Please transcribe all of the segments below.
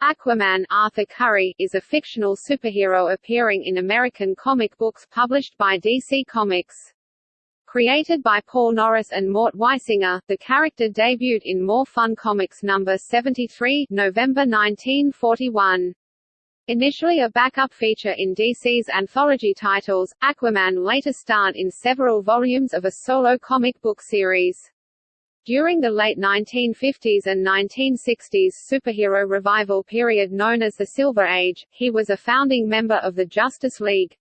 Aquaman Arthur Curry is a fictional superhero appearing in American comic books published by DC Comics. Created by Paul Norris and Mort Weisinger, the character debuted in More Fun Comics number 73, November 1941. Initially a backup feature in DC's anthology titles, Aquaman later starred in several volumes of a solo comic book series. During the late 1950s and 1960s superhero revival period known as the Silver Age, he was a founding member of the Justice League.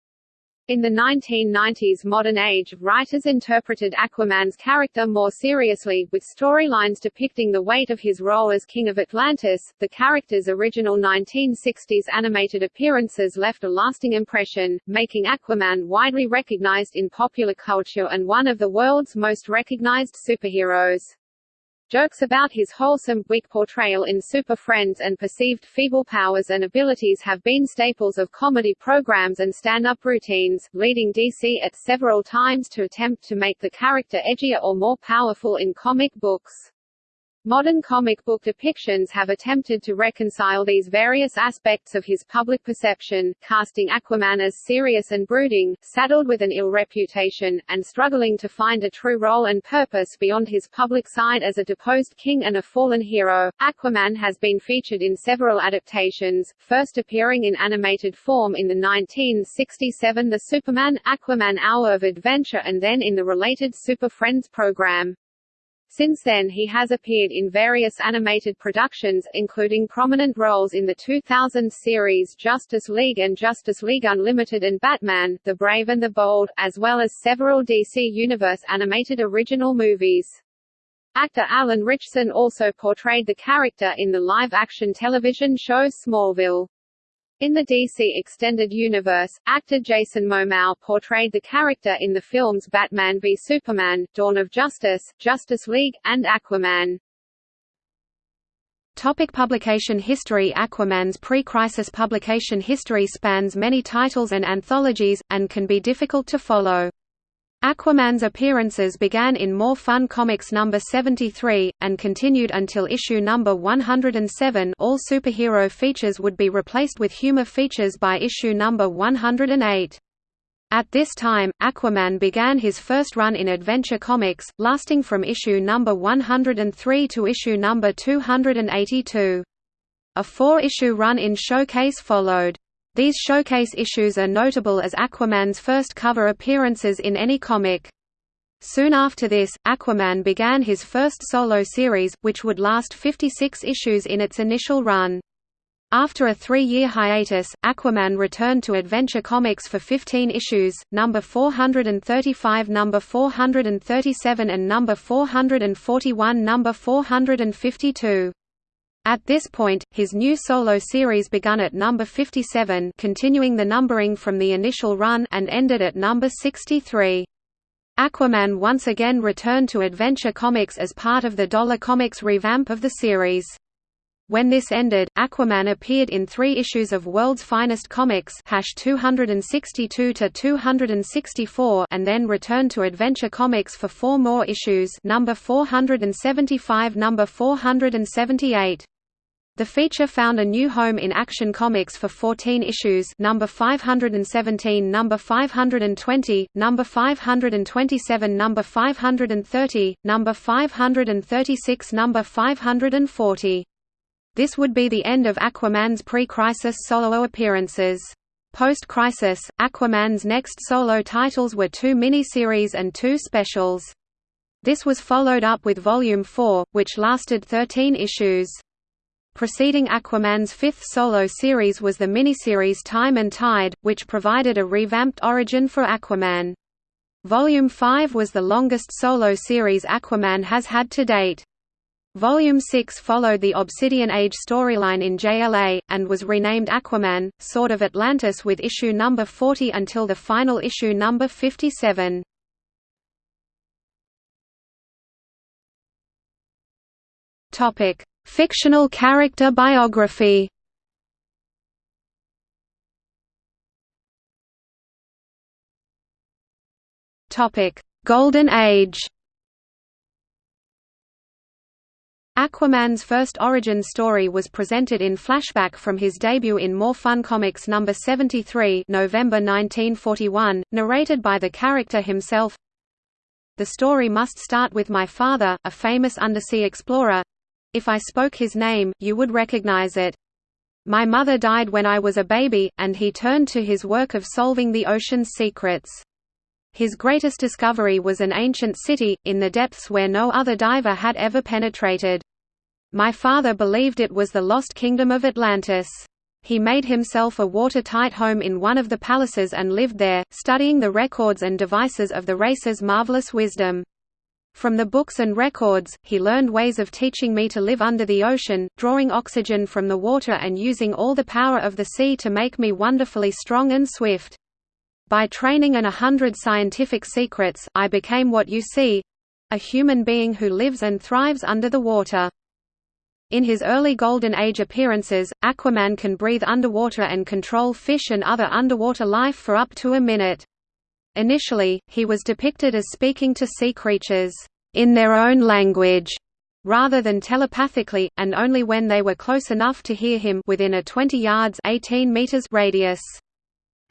In the 1990s modern age, writers interpreted Aquaman's character more seriously, with storylines depicting the weight of his role as King of Atlantis. The character's original 1960s animated appearances left a lasting impression, making Aquaman widely recognized in popular culture and one of the world's most recognized superheroes. Jokes about his wholesome, weak portrayal in Super Friends and perceived feeble powers and abilities have been staples of comedy programs and stand-up routines, leading DC at several times to attempt to make the character edgier or more powerful in comic books. Modern comic book depictions have attempted to reconcile these various aspects of his public perception, casting Aquaman as serious and brooding, saddled with an ill reputation, and struggling to find a true role and purpose beyond his public side as a deposed king and a fallen hero. Aquaman has been featured in several adaptations, first appearing in animated form in the 1967 The Superman Aquaman Hour of Adventure and then in the related Super Friends program. Since then he has appeared in various animated productions, including prominent roles in the 2000 series Justice League and Justice League Unlimited and Batman, The Brave and the Bold, as well as several DC Universe animated original movies. Actor Alan Ritchson also portrayed the character in the live-action television show Smallville. In the DC Extended Universe, actor Jason Momoa portrayed the character in the films Batman v Superman, Dawn of Justice, Justice League, and Aquaman. Topic publication history Aquaman's pre-crisis publication history spans many titles and anthologies, and can be difficult to follow. Aquaman's appearances began in More Fun Comics number 73, and continued until issue number 107 all superhero features would be replaced with humor features by issue number 108. At this time, Aquaman began his first run in Adventure Comics, lasting from issue number 103 to issue number 282. A four-issue run in Showcase followed. These showcase issues are notable as Aquaman's first cover appearances in any comic. Soon after this, Aquaman began his first solo series, which would last 56 issues in its initial run. After a three-year hiatus, Aquaman returned to Adventure Comics for 15 issues, number 435 number 437 and number 441 number 452. At this point, his new solo series begun at number 57 continuing the numbering from the initial run and ended at number 63. Aquaman once again returned to Adventure Comics as part of the Dollar Comics revamp of the series. When this ended, Aquaman appeared in three issues of World's Finest Comics 262 to 264 and then returned to Adventure Comics for four more issues number 475 number 478. The feature found a new home in Action Comics for 14 issues number 517 number 520, number 527 number 530, number 536 number 540. This would be the end of Aquaman's pre-crisis solo appearances. Post-crisis, Aquaman's next solo titles were two miniseries and two specials. This was followed up with Volume 4, which lasted 13 issues. Preceding Aquaman's fifth solo series was the miniseries Time and Tide, which provided a revamped origin for Aquaman. Volume 5 was the longest solo series Aquaman has had to date. Volume 6 followed the Obsidian Age storyline in JLA, and was renamed Aquaman, Sword of Atlantis with issue number 40 until the final issue number 57. Fictional character biography Golden Age. Aquaman's first origin story was presented in flashback from his debut in More Fun Comics No. 73 November 1941, narrated by the character himself. The story must start with my father, a famous undersea explorer. If I spoke his name, you would recognize it. My mother died when I was a baby, and he turned to his work of solving the ocean's secrets. His greatest discovery was an ancient city, in the depths where no other diver had ever penetrated. My father believed it was the lost kingdom of Atlantis. He made himself a watertight home in one of the palaces and lived there, studying the records and devices of the race's marvelous wisdom. From the books and records, he learned ways of teaching me to live under the ocean, drawing oxygen from the water and using all the power of the sea to make me wonderfully strong and swift. By training and a hundred scientific secrets, I became what you see—a human being who lives and thrives under the water. In his early Golden Age appearances, Aquaman can breathe underwater and control fish and other underwater life for up to a minute. Initially, he was depicted as speaking to sea creatures, in their own language, rather than telepathically, and only when they were close enough to hear him within a 20 yards 18 meters radius.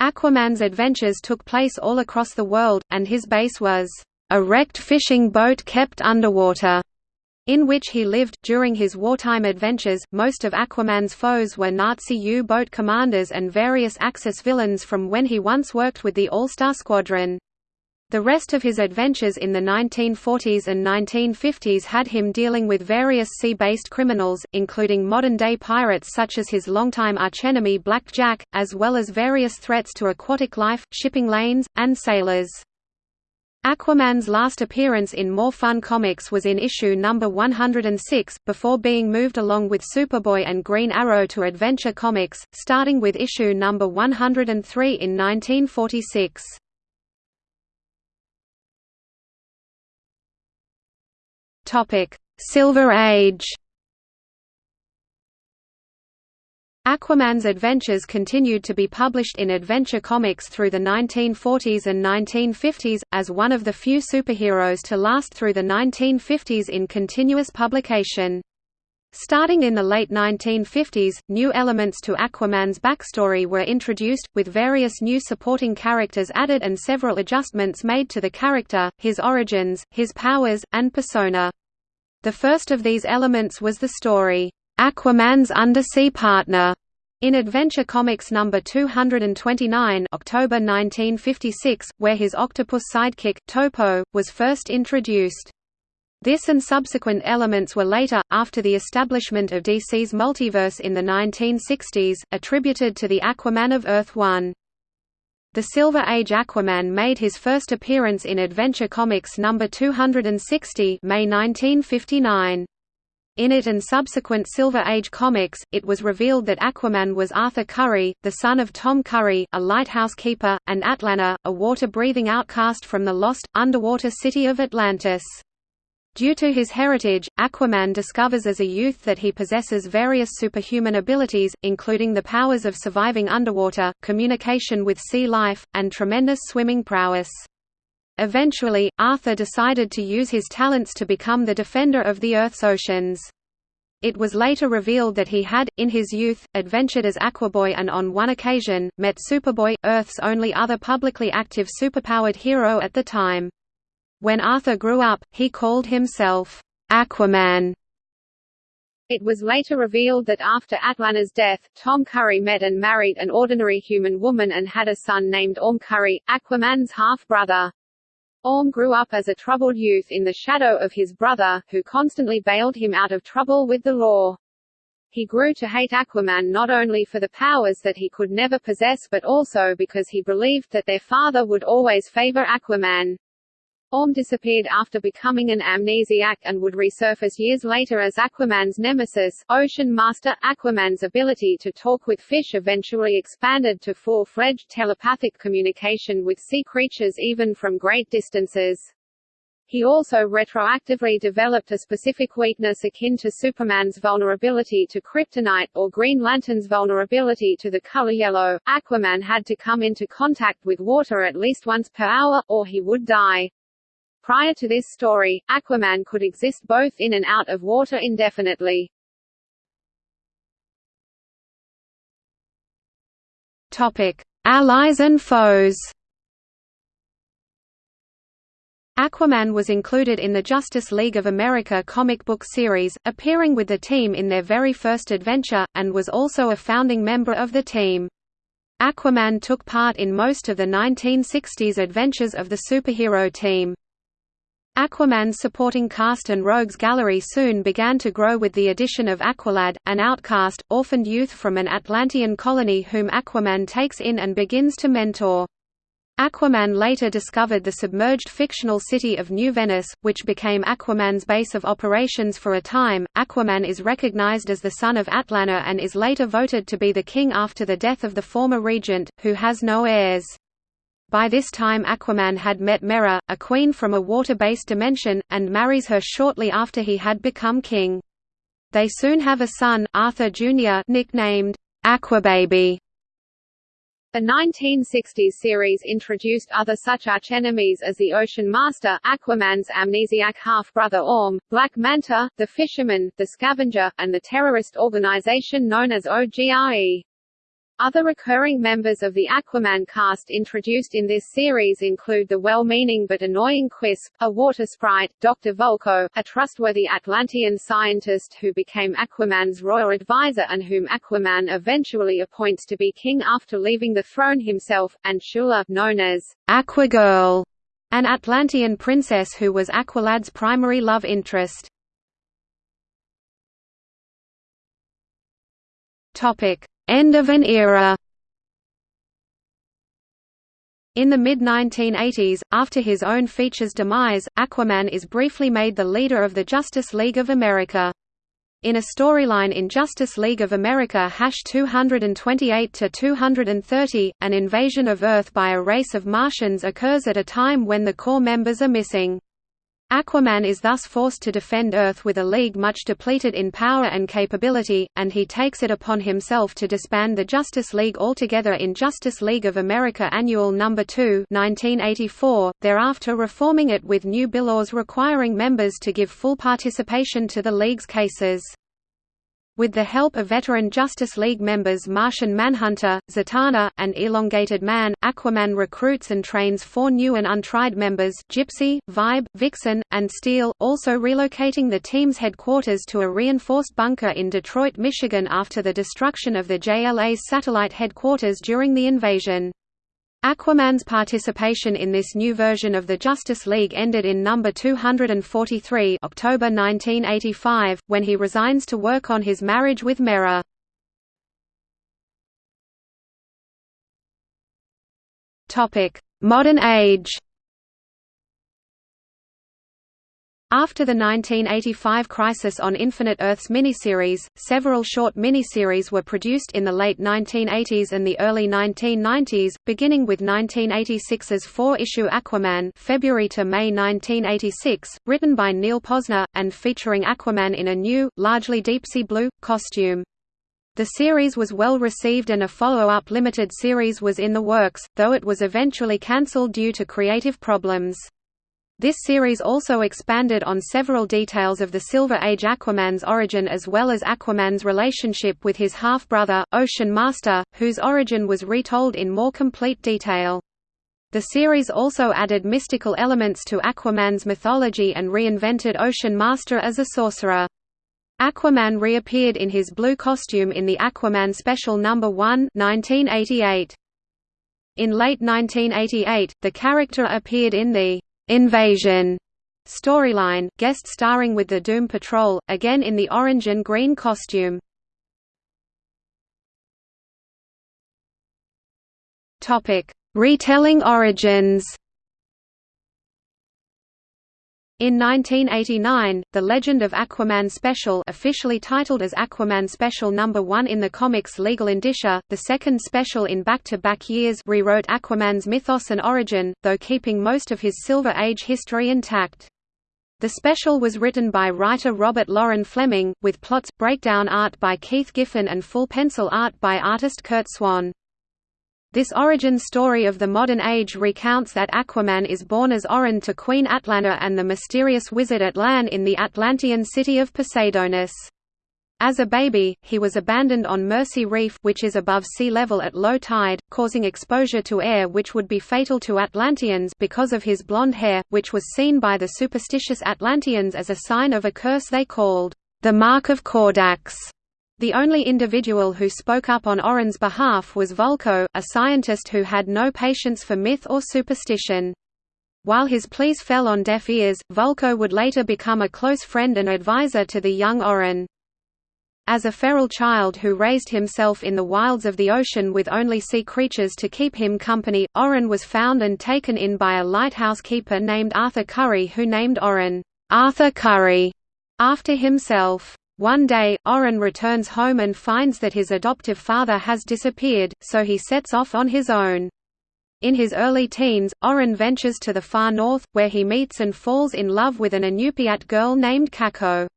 Aquaman's adventures took place all across the world, and his base was a wrecked fishing boat kept underwater, in which he lived. During his wartime adventures, most of Aquaman's foes were Nazi U boat commanders and various Axis villains from when he once worked with the All-Star Squadron. The rest of his adventures in the 1940s and 1950s had him dealing with various sea-based criminals, including modern-day pirates such as his longtime archenemy Black Jack, as well as various threats to aquatic life, shipping lanes, and sailors. Aquaman's last appearance in More Fun Comics was in issue number 106, before being moved along with Superboy and Green Arrow to Adventure Comics, starting with issue number 103 in 1946. Topic: Silver Age. Aquaman's adventures continued to be published in Adventure Comics through the 1940s and 1950s, as one of the few superheroes to last through the 1950s in continuous publication. Starting in the late 1950s, new elements to Aquaman's backstory were introduced, with various new supporting characters added and several adjustments made to the character, his origins, his powers, and persona. The first of these elements was the story, "'Aquaman's Undersea Partner' in Adventure Comics No. 229 October 1956, where his octopus sidekick, Topo, was first introduced. This and subsequent elements were later, after the establishment of DC's multiverse in the 1960s, attributed to the Aquaman of Earth 1. The Silver Age Aquaman made his first appearance in Adventure Comics No. 260 May 1959. In it and subsequent Silver Age comics, it was revealed that Aquaman was Arthur Curry, the son of Tom Curry, a lighthouse keeper, and Atlana, a water-breathing outcast from the lost, underwater city of Atlantis. Due to his heritage, Aquaman discovers as a youth that he possesses various superhuman abilities, including the powers of surviving underwater, communication with sea life, and tremendous swimming prowess. Eventually, Arthur decided to use his talents to become the defender of the Earth's oceans. It was later revealed that he had, in his youth, adventured as Aquaboy and on one occasion, met Superboy, Earth's only other publicly active superpowered hero at the time. When Arthur grew up, he called himself Aquaman. It was later revealed that after Atlana's death, Tom Curry met and married an ordinary human woman and had a son named Orm Curry, Aquaman's half-brother. Orm grew up as a troubled youth in the shadow of his brother, who constantly bailed him out of trouble with the law. He grew to hate Aquaman not only for the powers that he could never possess but also because he believed that their father would always favor Aquaman. Orm disappeared after becoming an amnesiac and would resurface years later as Aquaman's nemesis, Ocean Master. Aquaman's ability to talk with fish eventually expanded to full-fledged telepathic communication with sea creatures even from great distances. He also retroactively developed a specific weakness akin to Superman's vulnerability to kryptonite, or Green Lantern's vulnerability to the color yellow. Aquaman had to come into contact with water at least once per hour, or he would die. Prior to this story, Aquaman could exist both in and out of water indefinitely. Topic: Allies and foes. Aquaman was included in the Justice League of America comic book series, appearing with the team in their very first adventure, and was also a founding member of the team. Aquaman took part in most of the 1960s adventures of the superhero team. Aquaman's supporting cast and rogues gallery soon began to grow with the addition of Aqualad, an outcast, orphaned youth from an Atlantean colony whom Aquaman takes in and begins to mentor. Aquaman later discovered the submerged fictional city of New Venice, which became Aquaman's base of operations for a time. Aquaman is recognized as the son of Atlana and is later voted to be the king after the death of the former regent, who has no heirs. By this time Aquaman had met Mera, a queen from a water-based dimension, and marries her shortly after he had become king. They soon have a son, Arthur Jr. nicknamed Aquababy. The 1960s series introduced other such archenemies as the Ocean Master, Aquaman's amnesiac half-brother Orm, Black Manta, the Fisherman, the Scavenger, and the terrorist organization known as OGRE. Other recurring members of the Aquaman cast introduced in this series include the well-meaning but annoying Quisp, a water sprite, Dr. Vulko, a trustworthy Atlantean scientist who became Aquaman's royal advisor and whom Aquaman eventually appoints to be king after leaving the throne himself, and Shula, known as Aquagirl, an Atlantean princess who was Aqualad's primary love interest. Topic. End of an era in the mid-1980s, after his own feature's demise, Aquaman is briefly made the leader of the Justice League of America. In a storyline in Justice League of America 228–230, an invasion of Earth by a race of Martians occurs at a time when the core members are missing. Aquaman is thus forced to defend Earth with a league much depleted in power and capability, and he takes it upon himself to disband the Justice League altogether in Justice League of America Annual No. 2 1984, thereafter reforming it with new bylaws requiring members to give full participation to the League's cases. With the help of veteran Justice League members Martian Manhunter, Zatanna, and Elongated Man, Aquaman recruits and trains four new and untried members Gypsy, Vibe, Vixen, and Steel, also relocating the team's headquarters to a reinforced bunker in Detroit, Michigan after the destruction of the JLA's satellite headquarters during the invasion. Aquaman's participation in this new version of the Justice League ended in number 243 October 1985, when he resigns to work on his marriage with Mera. Modern age After the 1985 Crisis on Infinite Earths miniseries, several short miniseries were produced in the late 1980s and the early 1990s, beginning with 1986's four-issue Aquaman February to May 1986, written by Neal Pozner, and featuring Aquaman in a new, largely deep-sea blue, costume. The series was well received and a follow-up limited series was in the works, though it was eventually cancelled due to creative problems. This series also expanded on several details of the Silver Age Aquaman's origin as well as Aquaman's relationship with his half-brother, Ocean Master, whose origin was retold in more complete detail. The series also added mystical elements to Aquaman's mythology and reinvented Ocean Master as a sorcerer. Aquaman reappeared in his blue costume in the Aquaman Special No. 1 1988. In late 1988, the character appeared in the Invasion storyline, guest starring with the Doom Patrol, again in the orange and green costume. Topic: Retelling origins. In 1989, The Legend of Aquaman Special officially titled as Aquaman Special No. 1 in the comics Legal Indicia, the second special in back-to-back -back years rewrote Aquaman's mythos and origin, though keeping most of his Silver Age history intact. The special was written by writer Robert Loren Fleming, with plots, breakdown art by Keith Giffen and full pencil art by artist Curt Swan. This origin story of the modern age recounts that Aquaman is born as Orin to Queen Atlanta and the mysterious wizard Atlan in the Atlantean city of Poseidonis. As a baby, he was abandoned on Mercy Reef which is above sea level at low tide, causing exposure to air which would be fatal to Atlanteans because of his blonde hair, which was seen by the superstitious Atlanteans as a sign of a curse they called, the Mark of Kordax. The only individual who spoke up on Orin's behalf was Vulko, a scientist who had no patience for myth or superstition. While his pleas fell on deaf ears, Vulko would later become a close friend and advisor to the young Orin. As a feral child who raised himself in the wilds of the ocean with only sea creatures to keep him company, Orin was found and taken in by a lighthouse keeper named Arthur Curry who named Orin, Arthur Curry, after himself. One day, Orin returns home and finds that his adoptive father has disappeared, so he sets off on his own. In his early teens, Orin ventures to the far north, where he meets and falls in love with an Inupiat girl named Kako.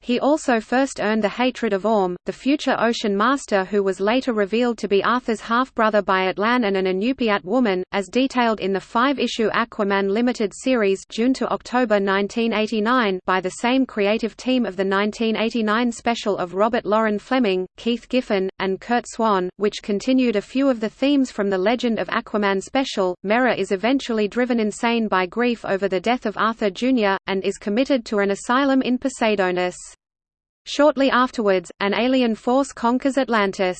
He also first earned the hatred of Orm, the future Ocean Master who was later revealed to be Arthur's half-brother by Atlan and an Inupiat woman, as detailed in the five-issue Aquaman limited series June to October 1989 by the same creative team of the 1989 special of Robert Loren Fleming, Keith Giffen, and Curt Swan, which continued a few of the themes from the Legend of Aquaman special. Mera is eventually driven insane by grief over the death of Arthur Jr., and is committed to an asylum in Poseidonis. Shortly afterwards, an alien force conquers Atlantis.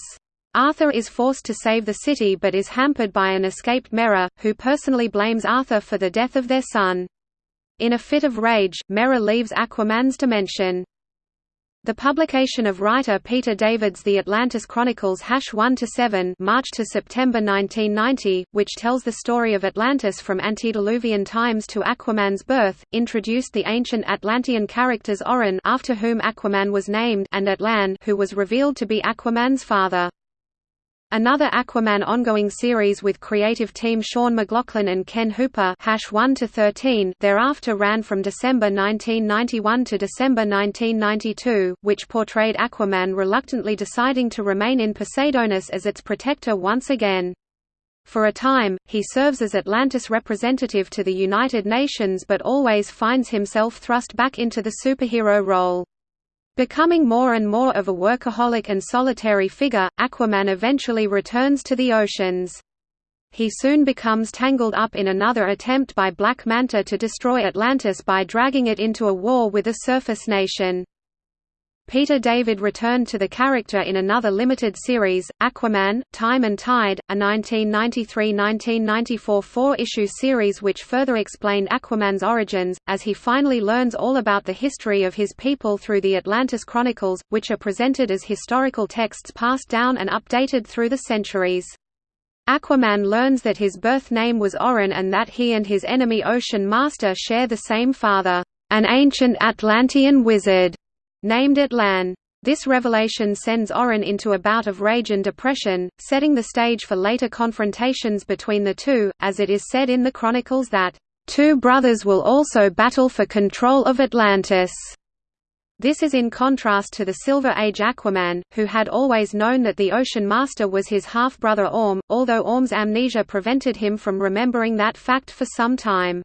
Arthur is forced to save the city but is hampered by an escaped Mera, who personally blames Arthur for the death of their son. In a fit of rage, Mera leaves Aquaman's dimension. The publication of writer Peter David's The Atlantis Chronicles (hash 1–7 March to September 1990, which tells the story of Atlantis from antediluvian times to Aquaman's birth, introduced the ancient Atlantean characters Orin after whom Aquaman was named and Atlan who was revealed to be Aquaman's father. Another Aquaman ongoing series with creative team Shaun McLaughlin and Ken Hooper Hash 1 to 13 thereafter ran from December 1991 to December 1992, which portrayed Aquaman reluctantly deciding to remain in Poseidonis as its protector once again. For a time, he serves as Atlantis representative to the United Nations but always finds himself thrust back into the superhero role. Becoming more and more of a workaholic and solitary figure, Aquaman eventually returns to the oceans. He soon becomes tangled up in another attempt by Black Manta to destroy Atlantis by dragging it into a war with a surface nation. Peter David returned to the character in another limited series, Aquaman, Time and Tide, a 1993–1994 four-issue series which further explained Aquaman's origins, as he finally learns all about the history of his people through the Atlantis Chronicles, which are presented as historical texts passed down and updated through the centuries. Aquaman learns that his birth name was Orin and that he and his enemy Ocean Master share the same father, an ancient Atlantean wizard named Atlan. This revelation sends Orin into a bout of rage and depression, setting the stage for later confrontations between the two, as it is said in the chronicles that, two brothers will also battle for control of Atlantis." This is in contrast to the Silver Age Aquaman, who had always known that the Ocean Master was his half-brother Orm, although Orm's amnesia prevented him from remembering that fact for some time.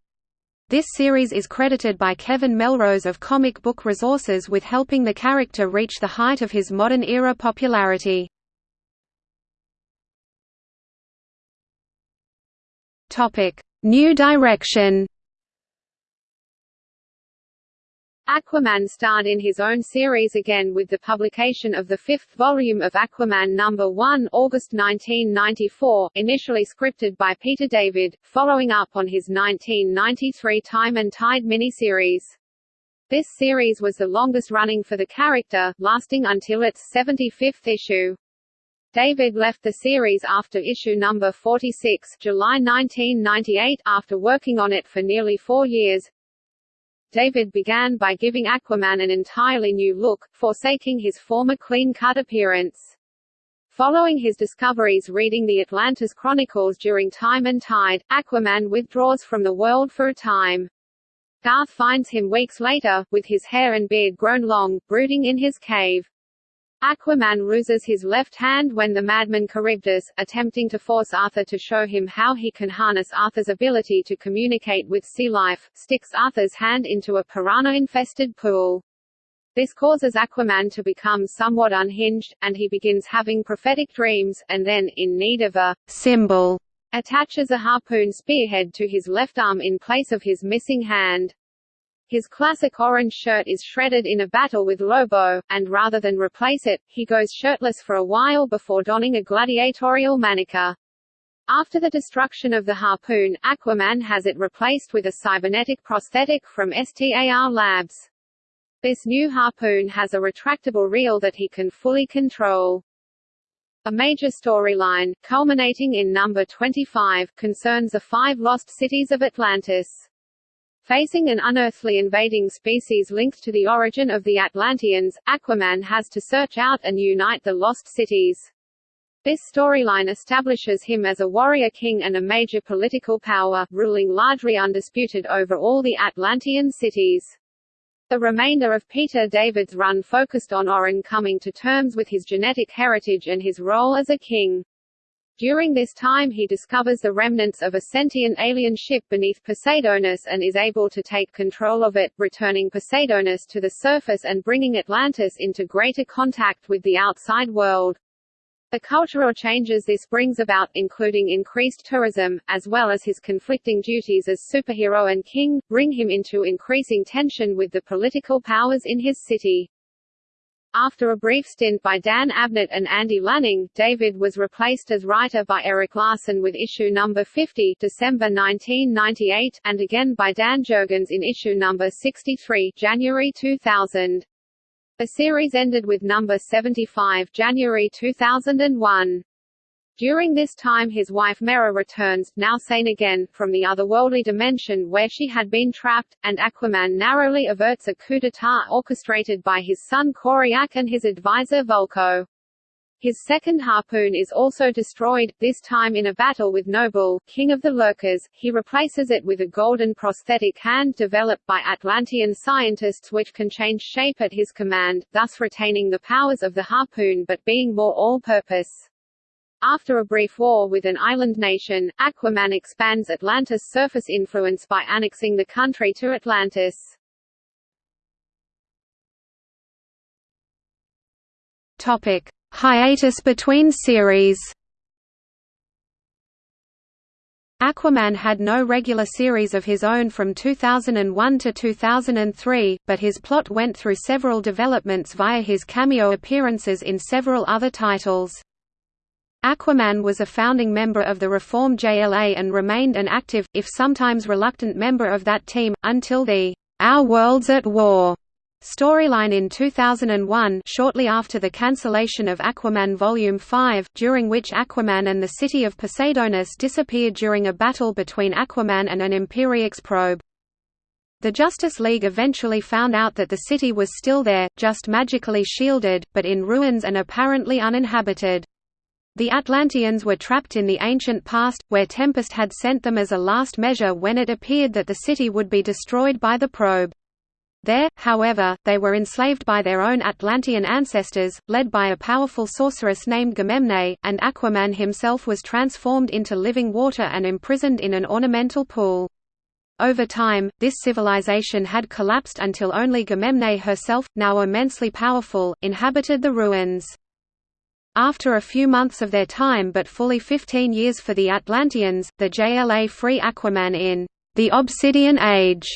This series is credited by Kevin Melrose of Comic Book Resources with helping the character reach the height of his modern-era popularity. New direction Aquaman starred in his own series again with the publication of the fifth volume of Aquaman No. 1 August 1994, initially scripted by Peter David, following up on his 1993 Time and Tide miniseries. This series was the longest running for the character, lasting until its 75th issue. David left the series after issue number 46 July 1998 after working on it for nearly four years, David began by giving Aquaman an entirely new look, forsaking his former clean-cut appearance. Following his discoveries reading the Atlantis Chronicles during Time and Tide, Aquaman withdraws from the world for a time. Garth finds him weeks later, with his hair and beard grown long, brooding in his cave. Aquaman ruses his left hand when the madman Charybdis, attempting to force Arthur to show him how he can harness Arthur's ability to communicate with sea life, sticks Arthur's hand into a piranha-infested pool. This causes Aquaman to become somewhat unhinged, and he begins having prophetic dreams, and then, in need of a symbol, attaches a harpoon spearhead to his left arm in place of his missing hand. His classic orange shirt is shredded in a battle with Lobo, and rather than replace it, he goes shirtless for a while before donning a gladiatorial manica. After the destruction of the harpoon, Aquaman has it replaced with a cybernetic prosthetic from STAR Labs. This new harpoon has a retractable reel that he can fully control. A major storyline, culminating in number 25, concerns the five lost cities of Atlantis. Facing an unearthly invading species linked to the origin of the Atlanteans, Aquaman has to search out and unite the lost cities. This storyline establishes him as a warrior king and a major political power, ruling largely undisputed over all the Atlantean cities. The remainder of Peter David's run focused on Orin coming to terms with his genetic heritage and his role as a king. During this time he discovers the remnants of a sentient alien ship beneath Poseidonis and is able to take control of it, returning Poseidonis to the surface and bringing Atlantis into greater contact with the outside world. The cultural changes this brings about, including increased tourism, as well as his conflicting duties as superhero and king, bring him into increasing tension with the political powers in his city. After a brief stint by Dan Abnett and Andy Lanning, David was replaced as writer by Erik Larsen with issue number 50 December 1998 and again by Dan Jurgens in issue number 63 January 2000. The series ended with number 75 January 2001. During this time his wife Mera returns, now sane again, from the otherworldly dimension where she had been trapped, and Aquaman narrowly averts a coup d'état orchestrated by his son Koryak and his advisor Vulko. His second harpoon is also destroyed, this time in a battle with Noble, king of the Lurkers. He replaces it with a golden prosthetic hand developed by Atlantean scientists which can change shape at his command, thus retaining the powers of the harpoon but being more all-purpose. After a brief war with an island nation, Aquaman expands Atlantis' surface influence by annexing the country to Atlantis. Topic: Hiatus between series. Aquaman had no regular series of his own from 2001 to 2003, but his plot went through several developments via his cameo appearances in several other titles. Aquaman was a founding member of the Reform JLA and remained an active, if sometimes reluctant member of that team, until the Our Worlds at War storyline in 2001 shortly after the cancellation of Aquaman Volume 5, during which Aquaman and the city of Poseidonis disappeared during a battle between Aquaman and an Imperiex probe. The Justice League eventually found out that the city was still there, just magically shielded, but in ruins and apparently uninhabited. The Atlanteans were trapped in the ancient past, where Tempest had sent them as a last measure when it appeared that the city would be destroyed by the probe. There, however, they were enslaved by their own Atlantean ancestors, led by a powerful sorceress named Gamemne, and Aquaman himself was transformed into living water and imprisoned in an ornamental pool. Over time, this civilization had collapsed until only Gamemne herself, now immensely powerful, inhabited the ruins. After a few months of their time but fully 15 years for the Atlanteans, the JLA free Aquaman in The Obsidian Age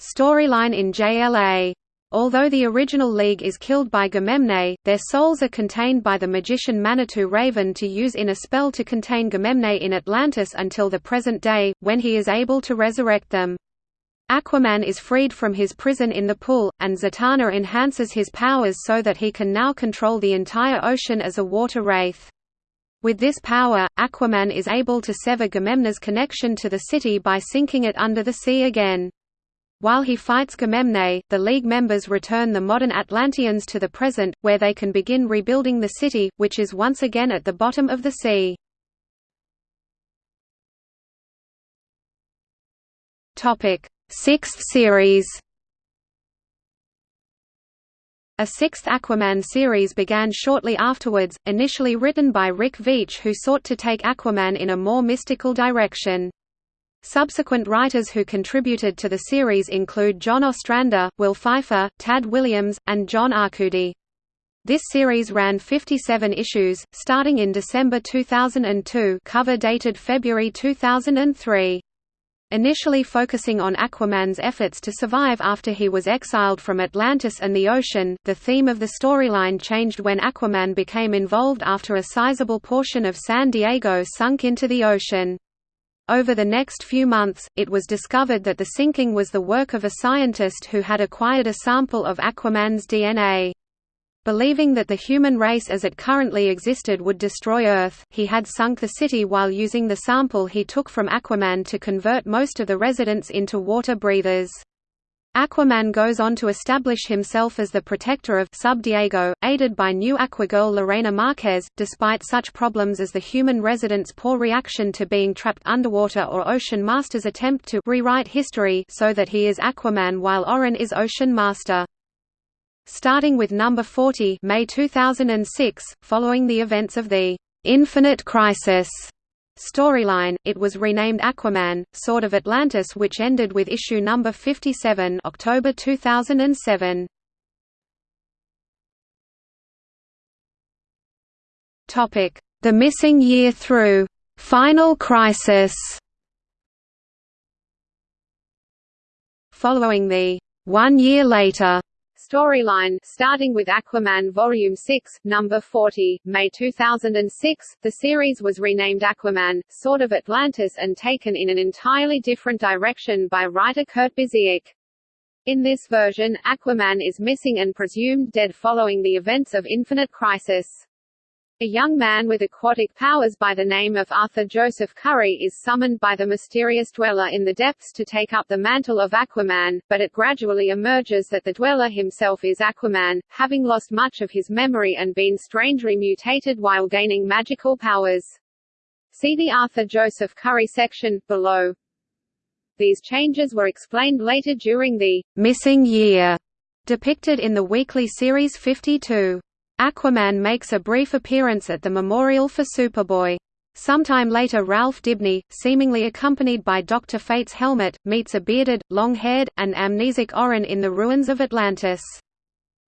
storyline in JLA. Although the original League is killed by Gamemne, their souls are contained by the magician Manitou Raven to use in a spell to contain Gamemne in Atlantis until the present day, when he is able to resurrect them. Aquaman is freed from his prison in the pool, and Zatanna enhances his powers so that he can now control the entire ocean as a water wraith. With this power, Aquaman is able to sever Gamemne's connection to the city by sinking it under the sea again. While he fights Gamemne, the League members return the modern Atlanteans to the present, where they can begin rebuilding the city, which is once again at the bottom of the sea. Sixth series A sixth Aquaman series began shortly afterwards, initially written by Rick Veitch who sought to take Aquaman in a more mystical direction. Subsequent writers who contributed to the series include John Ostrander, Will Pfeiffer, Tad Williams, and John Arcudi. This series ran 57 issues, starting in December 2002 cover dated February 2003. Initially focusing on Aquaman's efforts to survive after he was exiled from Atlantis and the ocean, the theme of the storyline changed when Aquaman became involved after a sizable portion of San Diego sunk into the ocean. Over the next few months, it was discovered that the sinking was the work of a scientist who had acquired a sample of Aquaman's DNA. Believing that the human race as it currently existed would destroy Earth, he had sunk the city while using the sample he took from Aquaman to convert most of the residents into water breathers. Aquaman goes on to establish himself as the protector of Sub Diego, aided by new Aquagirl Lorena Marquez, despite such problems as the human residents' poor reaction to being trapped underwater or Ocean Master's attempt to rewrite history so that he is Aquaman while Orin is Ocean Master starting with number 40 May 2006, following the events of the «Infinite Crisis» storyline, it was renamed Aquaman, Sword of Atlantis which ended with issue number 57 October 2007. The Missing Year through. «Final Crisis» Following the «One Year Later» Storyline, starting with Aquaman Volume 6, Number 40, May 2006, the series was renamed Aquaman, Sword of Atlantis and taken in an entirely different direction by writer Kurt Busiek. In this version, Aquaman is missing and presumed dead following the events of Infinite Crisis. A young man with aquatic powers by the name of Arthur Joseph Curry is summoned by the mysterious Dweller in the depths to take up the mantle of Aquaman, but it gradually emerges that the Dweller himself is Aquaman, having lost much of his memory and been strangely mutated while gaining magical powers. See the Arthur Joseph Curry section, below. These changes were explained later during the «missing year» depicted in the weekly series 52. Aquaman makes a brief appearance at the memorial for Superboy. Sometime later Ralph Dibny, seemingly accompanied by Dr. Fate's helmet, meets a bearded, long-haired, and amnesic Orin in the ruins of Atlantis.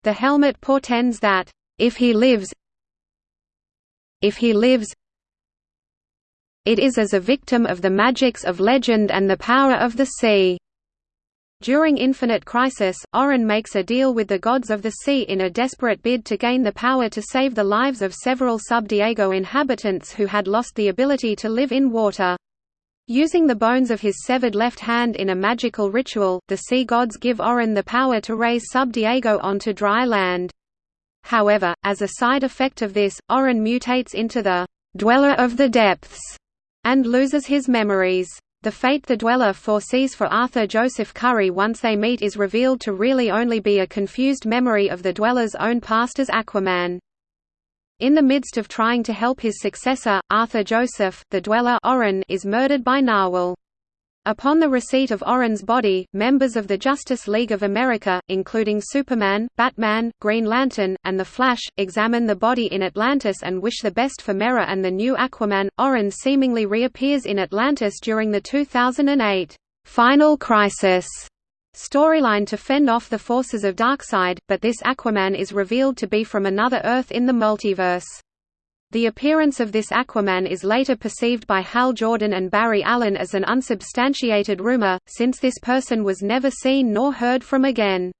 The helmet portends that, if he lives if he lives it is as a victim of the magics of legend and the power of the sea. During Infinite Crisis, Orin makes a deal with the gods of the sea in a desperate bid to gain the power to save the lives of several Sub-Diego inhabitants who had lost the ability to live in water. Using the bones of his severed left hand in a magical ritual, the sea gods give Orin the power to raise Sub-Diego onto dry land. However, as a side effect of this, Orin mutates into the «Dweller of the Depths» and loses his memories. The fate the Dweller foresees for Arthur Joseph Curry once they meet is revealed to really only be a confused memory of the Dweller's own past as Aquaman. In the midst of trying to help his successor, Arthur Joseph, the Dweller Orin is murdered by Narwhal. Upon the receipt of Orin's body, members of the Justice League of America, including Superman, Batman, Green Lantern, and The Flash, examine the body in Atlantis and wish the best for Mera and the new Aquaman. Orin seemingly reappears in Atlantis during the 2008 Final Crisis storyline to fend off the forces of Darkseid, but this Aquaman is revealed to be from another Earth in the multiverse. The appearance of this Aquaman is later perceived by Hal Jordan and Barry Allen as an unsubstantiated rumor, since this person was never seen nor heard from again.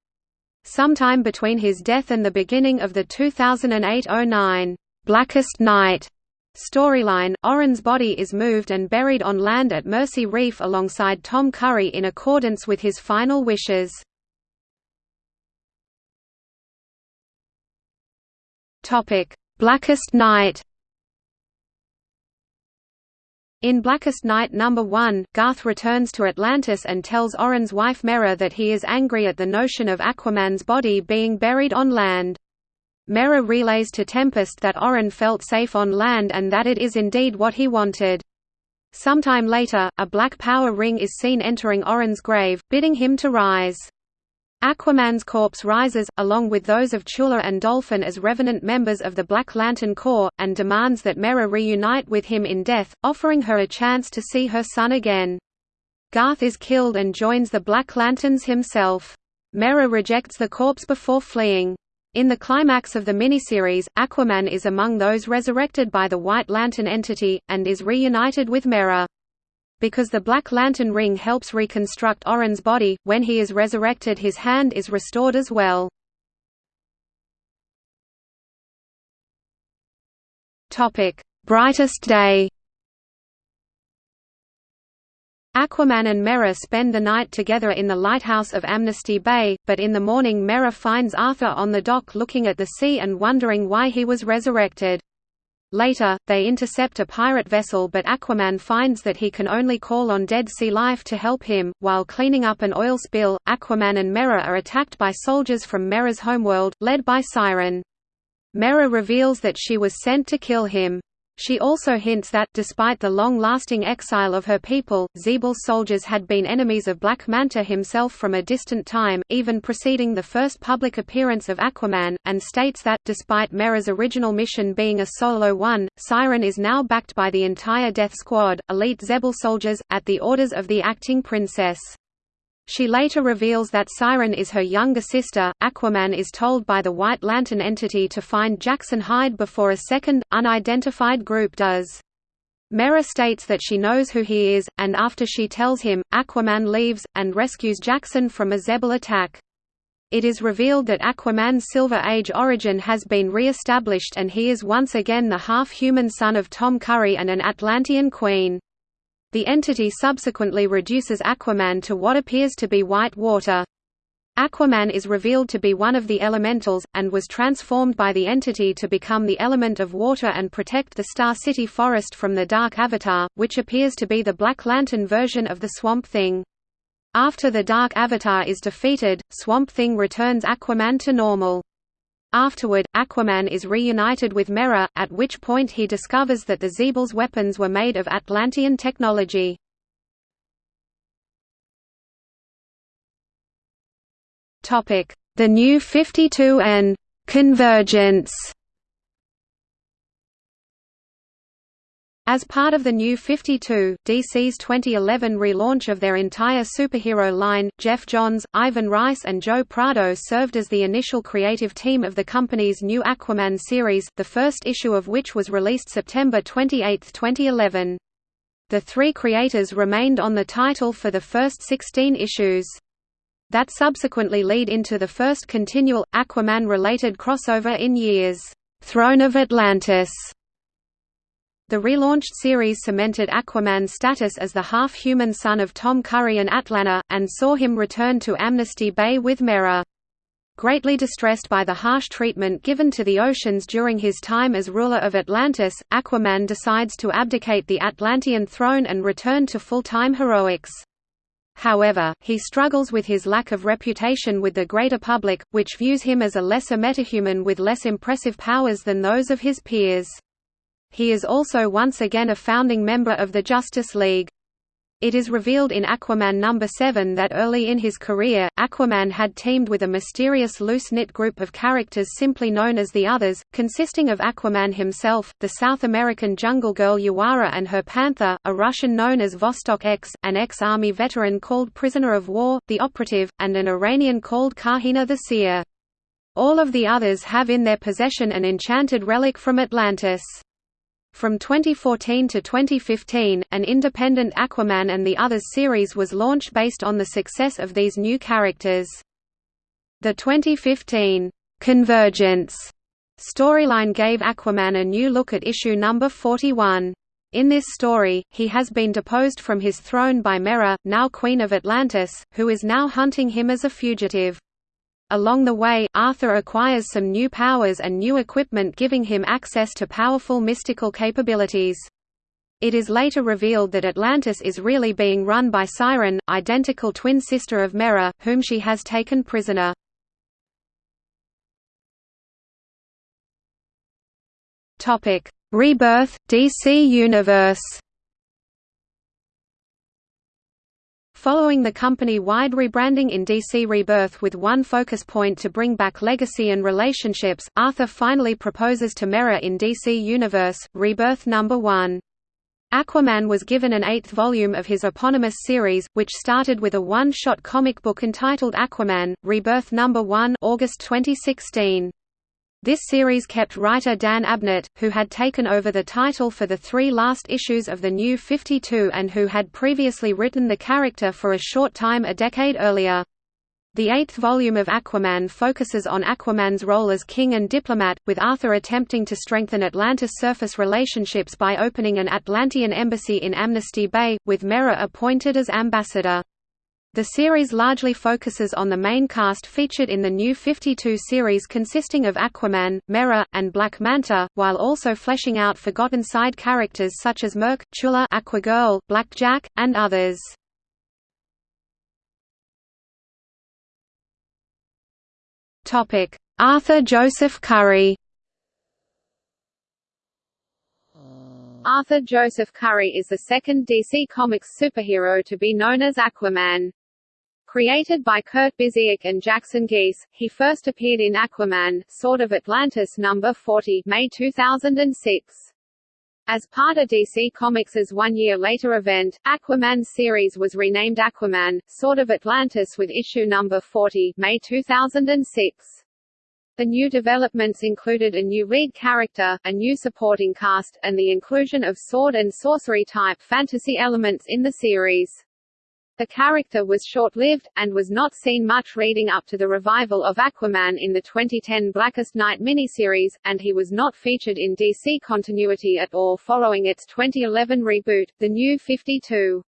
Sometime between his death and the beginning of the 2008–09 Blackest Night storyline, Orin's body is moved and buried on land at Mercy Reef alongside Tom Curry in accordance with his final wishes. Blackest Night In Blackest Night No. 1, Garth returns to Atlantis and tells Orin's wife Mera that he is angry at the notion of Aquaman's body being buried on land. Mera relays to Tempest that Orin felt safe on land and that it is indeed what he wanted. Sometime later, a black power ring is seen entering Orin's grave, bidding him to rise. Aquaman's corpse rises, along with those of Chula and Dolphin as revenant members of the Black Lantern Corps, and demands that Mera reunite with him in death, offering her a chance to see her son again. Garth is killed and joins the Black Lanterns himself. Mera rejects the corpse before fleeing. In the climax of the miniseries, Aquaman is among those resurrected by the White Lantern entity, and is reunited with Mera. Because the Black Lantern ring helps reconstruct Orin's body, when he is resurrected his hand is restored as well. Brightest day Aquaman and Mera spend the night together in the lighthouse of Amnesty Bay, but in the morning Mera finds Arthur on the dock looking at the sea and wondering why he was resurrected. Later, they intercept a pirate vessel but Aquaman finds that he can only call on Dead Sea Life to help him. While cleaning up an oil spill, Aquaman and Mera are attacked by soldiers from Mera's homeworld, led by Siren. Mera reveals that she was sent to kill him. She also hints that, despite the long-lasting exile of her people, Xebel's soldiers had been enemies of Black Manta himself from a distant time, even preceding the first public appearance of Aquaman, and states that, despite Mera's original mission being a solo one, Siren is now backed by the entire Death Squad, elite Xebel soldiers, at the orders of the acting princess. She later reveals that Siren is her younger sister. Aquaman is told by the White Lantern entity to find Jackson Hyde before a second, unidentified group does. Mera states that she knows who he is, and after she tells him, Aquaman leaves, and rescues Jackson from a Xebel attack. It is revealed that Aquaman's Silver Age origin has been re-established and he is once again the half-human son of Tom Curry and an Atlantean queen. The entity subsequently reduces Aquaman to what appears to be white water. Aquaman is revealed to be one of the elementals, and was transformed by the entity to become the element of water and protect the Star City forest from the Dark Avatar, which appears to be the Black Lantern version of the Swamp Thing. After the Dark Avatar is defeated, Swamp Thing returns Aquaman to normal. Afterward, Aquaman is reunited with Mera, at which point he discovers that the Xebel's weapons were made of Atlantean technology. The New 52 and «Convergence» As part of the New 52, DC's 2011 relaunch of their entire superhero line, Geoff Johns, Ivan Reis and Joe Prado served as the initial creative team of the company's new Aquaman series, the first issue of which was released September 28, 2011. The three creators remained on the title for the first 16 issues. That subsequently lead into the first continual, Aquaman-related crossover in years, Throne of Atlantis, the relaunched series cemented Aquaman's status as the half-human son of Tom Curry and Atlanna, and saw him return to Amnesty Bay with Mera. Greatly distressed by the harsh treatment given to the oceans during his time as ruler of Atlantis, Aquaman decides to abdicate the Atlantean throne and return to full-time heroics. However, he struggles with his lack of reputation with the greater public, which views him as a lesser metahuman with less impressive powers than those of his peers. He is also once again a founding member of the Justice League. It is revealed in Aquaman number 7 that early in his career, Aquaman had teamed with a mysterious loose-knit group of characters simply known as the Others, consisting of Aquaman himself, the South American jungle girl Yawara and her panther, a Russian known as Vostok X, an ex-army veteran called Prisoner of War, the Operative, and an Iranian called Kahina the Seer. All of the Others have in their possession an enchanted relic from Atlantis. From 2014 to 2015, an independent Aquaman and the Others series was launched based on the success of these new characters. The 2015 Convergence storyline gave Aquaman a new look at issue number 41. In this story, he has been deposed from his throne by Mera, now Queen of Atlantis, who is now hunting him as a fugitive. Along the way, Arthur acquires some new powers and new equipment giving him access to powerful mystical capabilities. It is later revealed that Atlantis is really being run by Siren, identical twin sister of Mera, whom she has taken prisoner. Rebirth, DC Universe Following the company-wide rebranding in DC Rebirth with one focus point to bring back legacy and relationships, Arthur finally proposes to Mera in DC Universe, Rebirth No. 1. Aquaman was given an eighth volume of his eponymous series, which started with a one-shot comic book entitled Aquaman, Rebirth No. 1 August 2016. This series kept writer Dan Abnett, who had taken over the title for the three last issues of the New 52 and who had previously written the character for a short time a decade earlier. The eighth volume of Aquaman focuses on Aquaman's role as king and diplomat, with Arthur attempting to strengthen Atlantis surface relationships by opening an Atlantean embassy in Amnesty Bay, with Mera appointed as ambassador. The series largely focuses on the main cast featured in the New 52 series consisting of Aquaman, Mera, and Black Manta, while also fleshing out forgotten side characters such as Murk, Tula Aquagirl, Black Jack, and others. Arthur Joseph Curry Arthur Joseph Curry is the second DC Comics superhero to be known as Aquaman. Created by Kurt Busiek and Jackson Guice, he first appeared in Aquaman, Sword of Atlantis No. 40 May 2006. As part of DC Comics' one-year-later event, Aquaman series was renamed Aquaman, Sword of Atlantis with issue number 40 May 2006. The new developments included a new lead character, a new supporting cast, and the inclusion of sword and sorcery-type fantasy elements in the series. The character was short-lived, and was not seen much reading up to the revival of Aquaman in the 2010 Blackest Night miniseries, and he was not featured in DC continuity at all following its 2011 reboot, The New 52.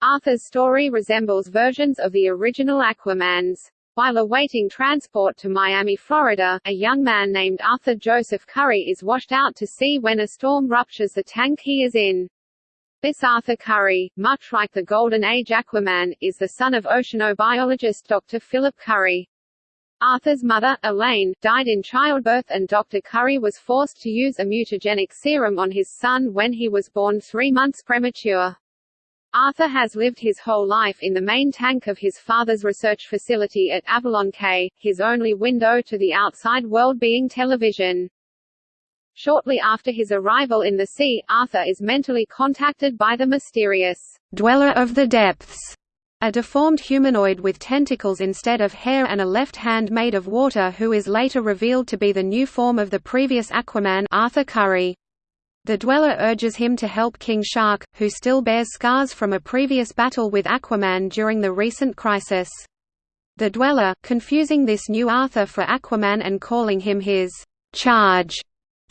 Arthur's story resembles versions of the original Aquaman's. While awaiting transport to Miami, Florida, a young man named Arthur Joseph Curry is washed out to sea when a storm ruptures the tank he is in. This Arthur Curry, much like the Golden Age Aquaman, is the son of oceanobiologist Dr. Philip Curry. Arthur's mother, Elaine, died in childbirth and Dr. Curry was forced to use a mutagenic serum on his son when he was born three months premature. Arthur has lived his whole life in the main tank of his father's research facility at Avalon Cay, his only window to the outside world being television. Shortly after his arrival in the sea, Arthur is mentally contacted by the mysterious Dweller of the Depths, a deformed humanoid with tentacles instead of hair and a left hand made of water who is later revealed to be the new form of the previous Aquaman Arthur Curry. The Dweller urges him to help King Shark, who still bears scars from a previous battle with Aquaman during the recent crisis. The Dweller, confusing this new Arthur for Aquaman and calling him his charge,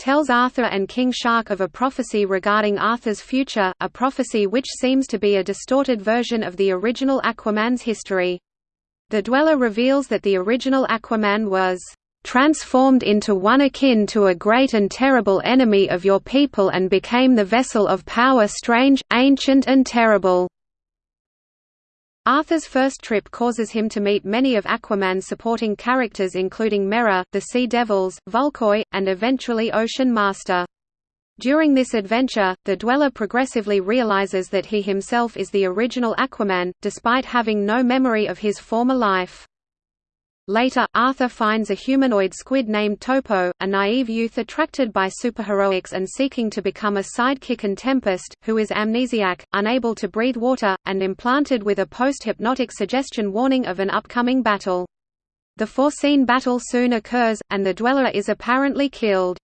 tells Arthur and King Shark of a prophecy regarding Arthur's future, a prophecy which seems to be a distorted version of the original Aquaman's history. The Dweller reveals that the original Aquaman was transformed into one akin to a great and terrible enemy of your people and became the vessel of power strange, ancient and terrible. Arthur's first trip causes him to meet many of Aquaman's supporting characters including Mera, the Sea Devils, Vulko, and eventually Ocean Master. During this adventure, the Dweller progressively realizes that he himself is the original Aquaman, despite having no memory of his former life. Later, Arthur finds a humanoid squid named Topo, a naive youth attracted by superheroics and seeking to become a sidekick and Tempest, who is amnesiac, unable to breathe water, and implanted with a post-hypnotic suggestion warning of an upcoming battle. The foreseen battle soon occurs, and the Dweller is apparently killed.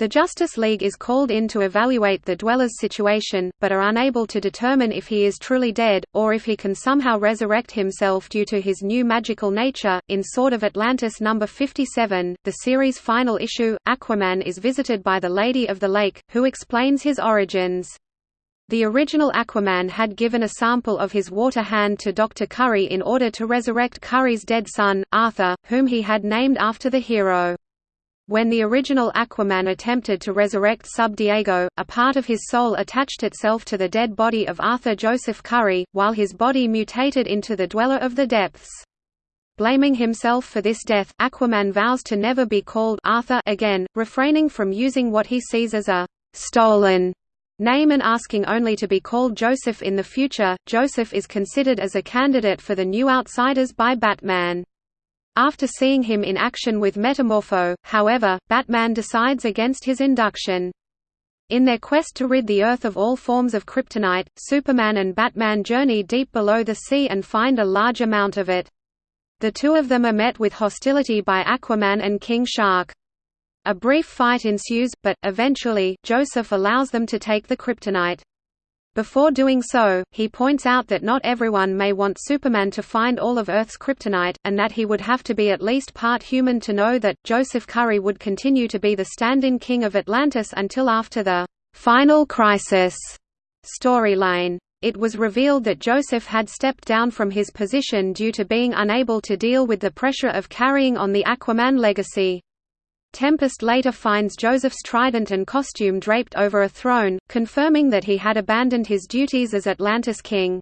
The Justice League is called in to evaluate the Dweller's situation, but are unable to determine if he is truly dead, or if he can somehow resurrect himself due to his new magical nature. In Sword of Atlantis number 57, the series' final issue, Aquaman is visited by the Lady of the Lake, who explains his origins. The original Aquaman had given a sample of his water hand to Dr. Curry in order to resurrect Curry's dead son, Arthur, whom he had named after the hero. When the original Aquaman attempted to resurrect Sub Diego, a part of his soul attached itself to the dead body of Arthur Joseph Curry, while his body mutated into the Dweller of the Depths. Blaming himself for this death, Aquaman vows to never be called Arthur again, refraining from using what he sees as a stolen name and asking only to be called Joseph in the future, Joseph is considered as a candidate for the new Outsiders by Batman. After seeing him in action with Metamorpho, however, Batman decides against his induction. In their quest to rid the Earth of all forms of kryptonite, Superman and Batman journey deep below the sea and find a large amount of it. The two of them are met with hostility by Aquaman and King Shark. A brief fight ensues, but, eventually, Joseph allows them to take the kryptonite. Before doing so, he points out that not everyone may want Superman to find all of Earth's kryptonite, and that he would have to be at least part human to know that. Joseph Curry would continue to be the stand in king of Atlantis until after the Final Crisis storyline. It was revealed that Joseph had stepped down from his position due to being unable to deal with the pressure of carrying on the Aquaman legacy. Tempest later finds Joseph's trident and costume draped over a throne, confirming that he had abandoned his duties as Atlantis king.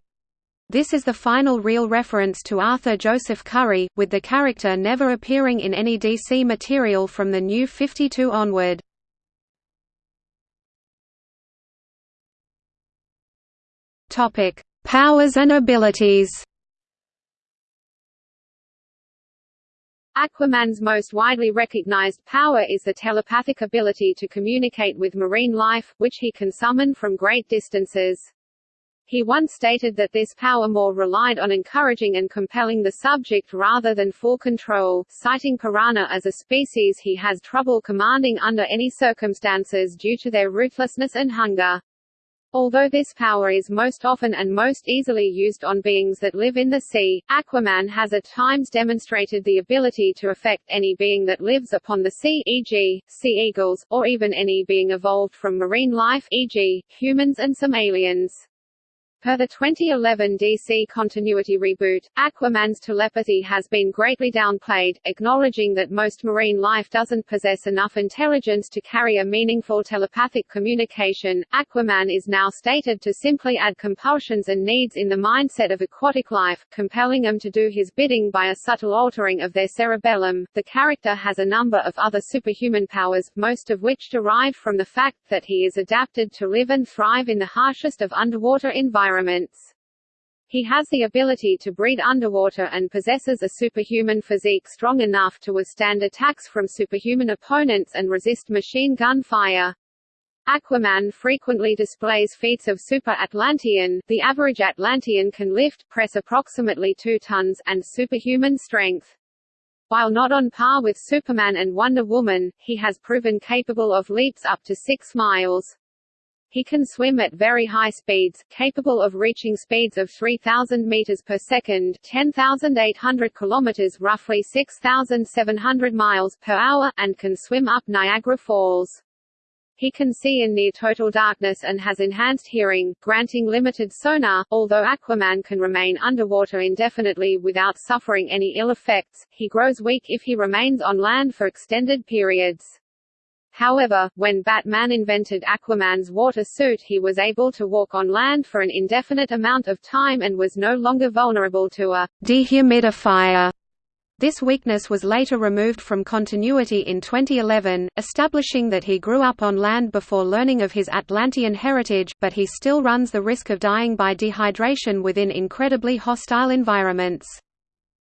This is the final real reference to Arthur Joseph Curry, with the character never appearing in any DC material from the New 52 onward. Powers and abilities. Aquaman's most widely recognized power is the telepathic ability to communicate with marine life, which he can summon from great distances. He once stated that this power more relied on encouraging and compelling the subject rather than full control, citing piranha as a species he has trouble commanding under any circumstances due to their ruthlessness and hunger. Although this power is most often and most easily used on beings that live in the sea, Aquaman has at times demonstrated the ability to affect any being that lives upon the sea e.g., sea eagles, or even any being evolved from marine life e.g., humans and some aliens. Per the 2011 DC continuity reboot, Aquaman's telepathy has been greatly downplayed, acknowledging that most marine life doesn't possess enough intelligence to carry a meaningful telepathic communication. Aquaman is now stated to simply add compulsions and needs in the mindset of aquatic life, compelling them to do his bidding by a subtle altering of their cerebellum. The character has a number of other superhuman powers, most of which derive from the fact that he is adapted to live and thrive in the harshest of underwater environments environments. He has the ability to breathe underwater and possesses a superhuman physique strong enough to withstand attacks from superhuman opponents and resist machine gun fire. Aquaman frequently displays feats of super Atlantean the average Atlantean can lift, press approximately 2 tons, and superhuman strength. While not on par with Superman and Wonder Woman, he has proven capable of leaps up to 6 miles. He can swim at very high speeds, capable of reaching speeds of 3,000 meters per second, 10,800 kilometers, roughly 6,700 miles per hour, and can swim up Niagara Falls. He can see in near total darkness and has enhanced hearing, granting limited sonar. Although Aquaman can remain underwater indefinitely without suffering any ill effects, he grows weak if he remains on land for extended periods. However, when Batman invented Aquaman's water suit he was able to walk on land for an indefinite amount of time and was no longer vulnerable to a dehumidifier. This weakness was later removed from continuity in 2011, establishing that he grew up on land before learning of his Atlantean heritage, but he still runs the risk of dying by dehydration within incredibly hostile environments.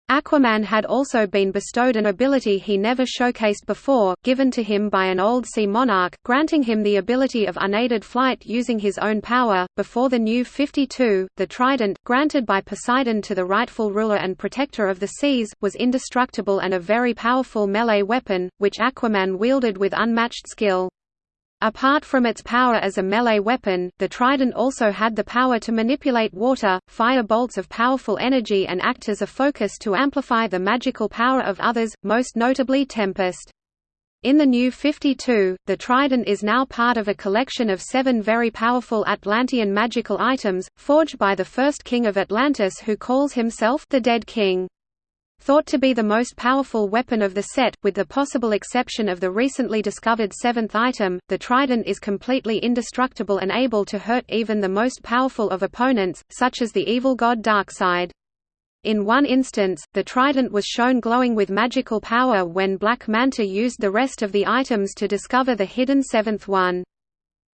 Aquaman had also been bestowed an ability he never showcased before, given to him by an old sea monarch, granting him the ability of unaided flight using his own power. Before the New 52, the Trident, granted by Poseidon to the rightful ruler and protector of the seas, was indestructible and a very powerful melee weapon, which Aquaman wielded with unmatched skill. Apart from its power as a melee weapon, the Trident also had the power to manipulate water, fire bolts of powerful energy and act as a focus to amplify the magical power of others, most notably Tempest. In the New 52, the Trident is now part of a collection of seven very powerful Atlantean magical items, forged by the first king of Atlantis who calls himself the Dead King. Thought to be the most powerful weapon of the set, with the possible exception of the recently discovered seventh item, the trident is completely indestructible and able to hurt even the most powerful of opponents, such as the evil god Darkseid. In one instance, the trident was shown glowing with magical power when Black Manta used the rest of the items to discover the hidden seventh one.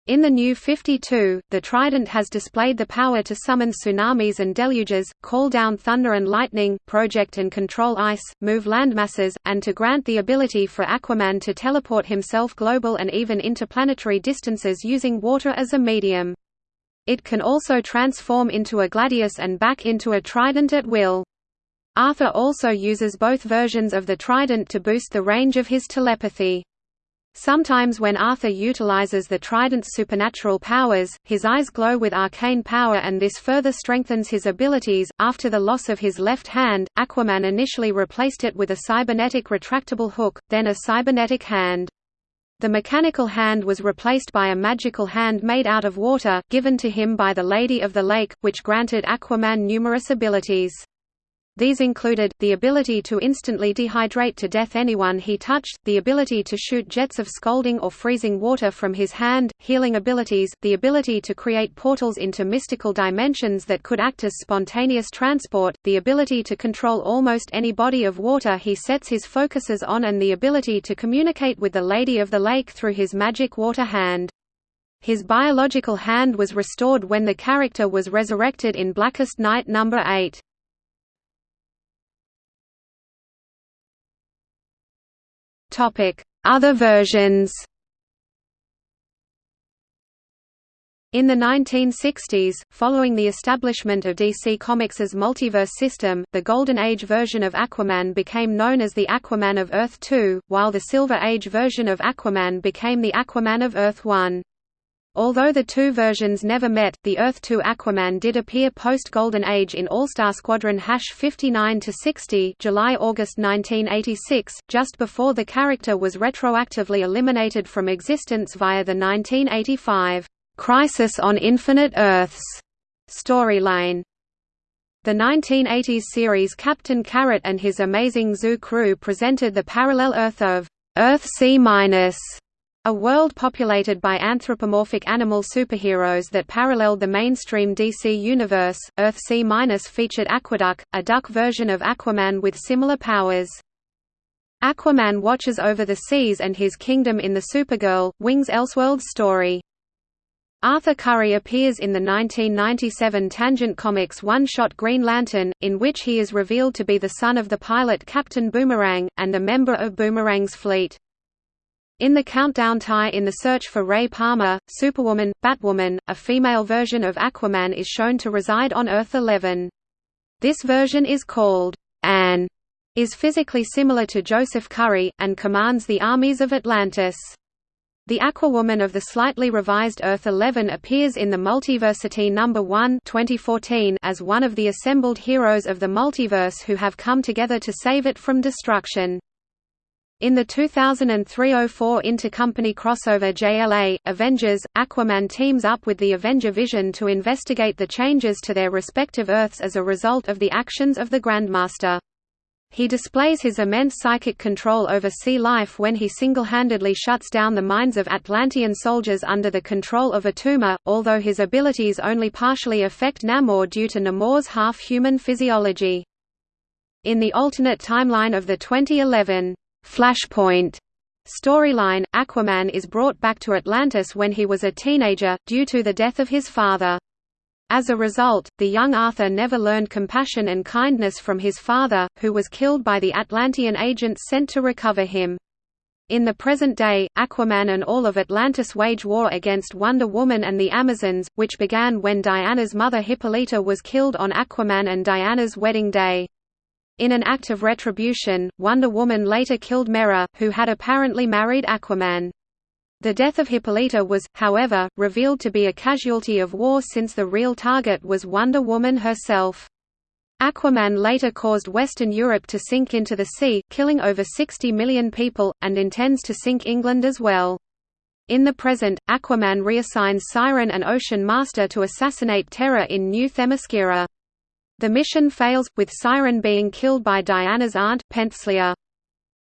In the New 52, the Trident has displayed the power to summon tsunamis and deluges, call down thunder and lightning, project and control ice, move landmasses, and to grant the ability for Aquaman to teleport himself global and even interplanetary distances using water as a medium. It can also transform into a Gladius and back into a Trident at will. Arthur also uses both versions of the Trident to boost the range of his telepathy. Sometimes when Arthur utilizes the Trident's supernatural powers, his eyes glow with arcane power and this further strengthens his abilities. After the loss of his left hand, Aquaman initially replaced it with a cybernetic retractable hook, then a cybernetic hand. The mechanical hand was replaced by a magical hand made out of water, given to him by the Lady of the Lake, which granted Aquaman numerous abilities. These included, the ability to instantly dehydrate to death anyone he touched, the ability to shoot jets of scalding or freezing water from his hand, healing abilities, the ability to create portals into mystical dimensions that could act as spontaneous transport, the ability to control almost any body of water he sets his focuses on and the ability to communicate with the Lady of the Lake through his magic water hand. His biological hand was restored when the character was resurrected in Blackest Night No. 8. Other versions In the 1960s, following the establishment of DC Comics' multiverse system, the Golden Age version of Aquaman became known as the Aquaman of Earth 2, while the Silver Age version of Aquaman became the Aquaman of Earth 1. Although the two versions never met, the Earth-2 Aquaman did appear post-Golden Age in All-Star Squadron 59–60 July–August 1986, just before the character was retroactively eliminated from existence via the 1985, "'Crisis on Infinite Earths' storyline. The 1980s series Captain Carrot and his amazing zoo crew presented the parallel Earth of Earth C-, a world populated by anthropomorphic animal superheroes that paralleled the mainstream DC universe, Earth C- minus featured Aquaduck, a duck version of Aquaman with similar powers. Aquaman watches over the seas and his kingdom in the Supergirl, Wings Elseworlds story. Arthur Curry appears in the 1997 Tangent Comics one-shot Green Lantern, in which he is revealed to be the son of the pilot Captain Boomerang, and a member of Boomerang's fleet. In the Countdown tie in The Search for Ray Palmer, Superwoman, Batwoman, a female version of Aquaman is shown to reside on Earth-11. This version is called Anne, is physically similar to Joseph Curry, and commands the armies of Atlantis. The Aquawoman of the slightly revised Earth-11 appears in the Multiversity No. 1 2014 as one of the assembled heroes of the multiverse who have come together to save it from destruction. In the 2003–04 intercompany crossover JLA, Avengers, Aquaman teams up with the Avenger Vision to investigate the changes to their respective Earths as a result of the actions of the Grandmaster. He displays his immense psychic control over sea life when he single-handedly shuts down the minds of Atlantean soldiers under the control of Attuma, although his abilities only partially affect Namor due to Namor's half-human physiology. In the alternate timeline of the 2011 Flashpoint storyline, Aquaman is brought back to Atlantis when he was a teenager, due to the death of his father. As a result, the young Arthur never learned compassion and kindness from his father, who was killed by the Atlantean agents sent to recover him. In the present day, Aquaman and all of Atlantis wage war against Wonder Woman and the Amazons, which began when Diana's mother Hippolyta was killed on Aquaman and Diana's wedding day. In an act of retribution, Wonder Woman later killed Mera, who had apparently married Aquaman. The death of Hippolyta was, however, revealed to be a casualty of war since the real target was Wonder Woman herself. Aquaman later caused Western Europe to sink into the sea, killing over 60 million people, and intends to sink England as well. In the present, Aquaman reassigns Siren and Ocean Master to assassinate Terra in New Themyscira. The mission fails, with Siren being killed by Diana's aunt, Penthesilea.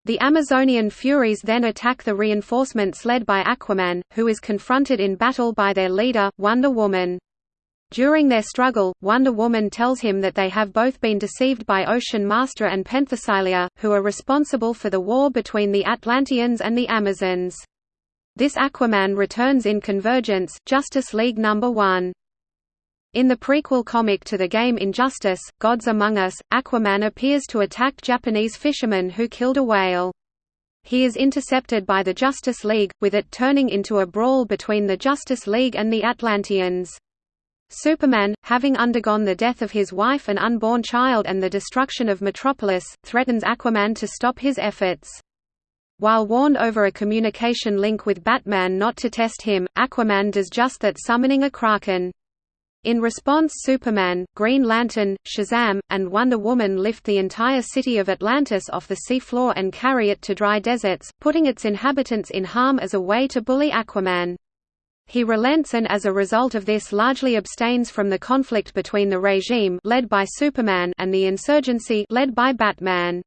The Amazonian Furies then attack the reinforcements led by Aquaman, who is confronted in battle by their leader, Wonder Woman. During their struggle, Wonder Woman tells him that they have both been deceived by Ocean Master and Penthesilea, who are responsible for the war between the Atlanteans and the Amazons. This Aquaman returns in Convergence, Justice League No. 1. In the prequel comic to the game Injustice, Gods Among Us, Aquaman appears to attack Japanese fishermen who killed a whale. He is intercepted by the Justice League, with it turning into a brawl between the Justice League and the Atlanteans. Superman, having undergone the death of his wife and unborn child and the destruction of Metropolis, threatens Aquaman to stop his efforts. While warned over a communication link with Batman not to test him, Aquaman does just that summoning a Kraken. In response Superman, Green Lantern, Shazam, and Wonder Woman lift the entire city of Atlantis off the seafloor and carry it to dry deserts, putting its inhabitants in harm as a way to bully Aquaman. He relents and as a result of this largely abstains from the conflict between the regime led by Superman and the insurgency led by Batman.